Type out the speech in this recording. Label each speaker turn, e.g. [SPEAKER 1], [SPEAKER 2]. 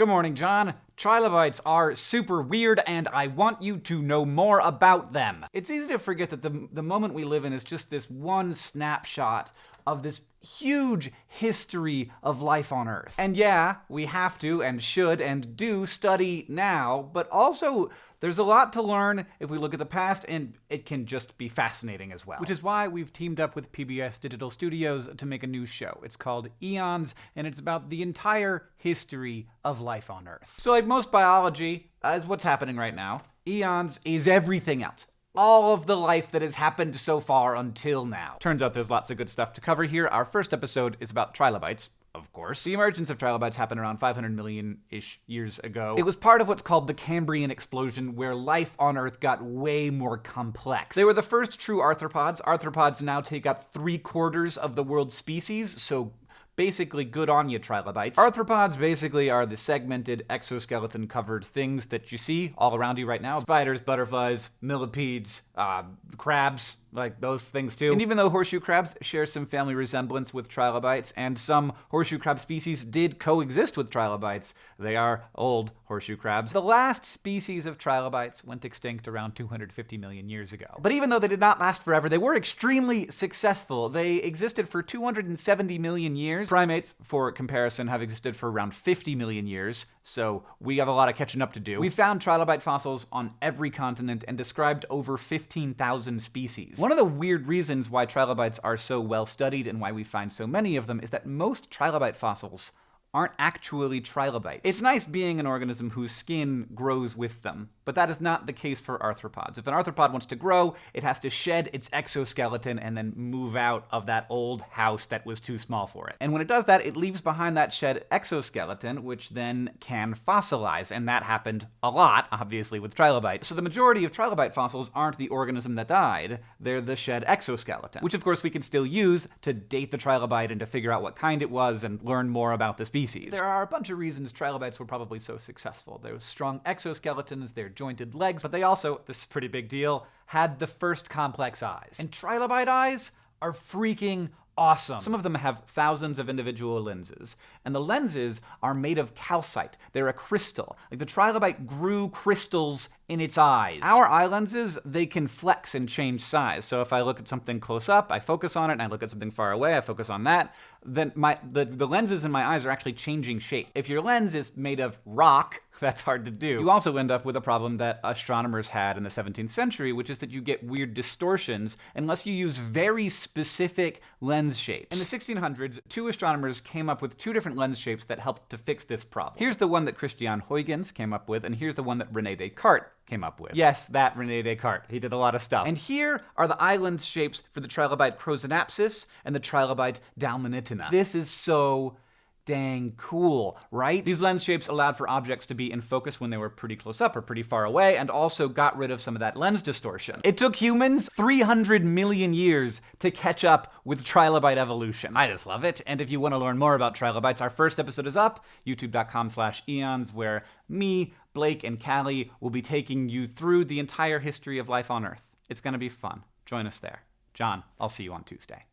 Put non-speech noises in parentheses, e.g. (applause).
[SPEAKER 1] Good morning, John. Trilobites are super weird, and I want you to know more about them. It's easy to forget that the, the moment we live in is just this one snapshot of this huge history of life on Earth. And yeah, we have to and should and do study now, but also there's a lot to learn if we look at the past, and it can just be fascinating as well. Which is why we've teamed up with PBS Digital Studios to make a new show. It's called Eons, and it's about the entire history of life on Earth. So like most biology, is what's happening right now. Eons is everything else all of the life that has happened so far until now. Turns out there's lots of good stuff to cover here. Our first episode is about trilobites, of course. The emergence of trilobites happened around 500 million-ish years ago. It was part of what's called the Cambrian explosion, where life on Earth got way more complex. They were the first true arthropods. Arthropods now take up three quarters of the world's species, so basically good on you trilobites. Arthropods basically are the segmented exoskeleton covered things that you see all around you right now. Spiders, butterflies, millipedes, uh, crabs, like those things too. And even though horseshoe crabs share some family resemblance with trilobites, and some horseshoe crab species did coexist with trilobites, they are old horseshoe crabs. The last species of trilobites went extinct around 250 million years ago. But even though they did not last forever, they were extremely successful. They existed for 270 million years. Primates, for comparison, have existed for around 50 million years, so we have a lot of catching up to do. We found trilobite fossils on every continent and described over 15,000 species. One of the weird reasons why trilobites are so well studied and why we find so many of them is that most trilobite fossils aren't actually trilobites. It's nice being an organism whose skin grows with them, but that is not the case for arthropods. If an arthropod wants to grow, it has to shed its exoskeleton and then move out of that old house that was too small for it. And when it does that, it leaves behind that shed exoskeleton, which then can fossilize, and that happened a lot, obviously, with trilobites. So the majority of trilobite fossils aren't the organism that died, they're the shed exoskeleton, which of course we can still use to date the trilobite and to figure out what kind it was and learn more about the species species. There are a bunch of reasons trilobites were probably so successful. Was strong exoskeletons, their jointed legs, but they also, this is pretty big deal, had the first complex eyes. And trilobite eyes are freaking awesome. Some of them have thousands of individual lenses, and the lenses are made of calcite. They're a crystal. Like the trilobite grew crystals in its eyes. Our eye lenses, they can flex and change size. So if I look at something close up, I focus on it, and I look at something far away, I focus on that, then my the, the lenses in my eyes are actually changing shape. If your lens is made of rock, (laughs) that's hard to do. You also end up with a problem that astronomers had in the 17th century, which is that you get weird distortions unless you use very specific lens shapes. In the 1600s, two astronomers came up with two different lens shapes that helped to fix this problem. Here's the one that Christian Huygens came up with, and here's the one that Rene Descartes came up with. Yes, that Rene Descartes. He did a lot of stuff. And here are the island shapes for the trilobite Crozonaspis and the trilobite Dalmanitina. This is so dang cool, right? These lens shapes allowed for objects to be in focus when they were pretty close up or pretty far away, and also got rid of some of that lens distortion. It took humans 300 million years to catch up with trilobite evolution. I just love it. And if you want to learn more about trilobites, our first episode is up, youtube.com slash eons, where me, Blake, and Kallie will be taking you through the entire history of life on Earth. It's going to be fun. Join us there. John, I'll see you on Tuesday.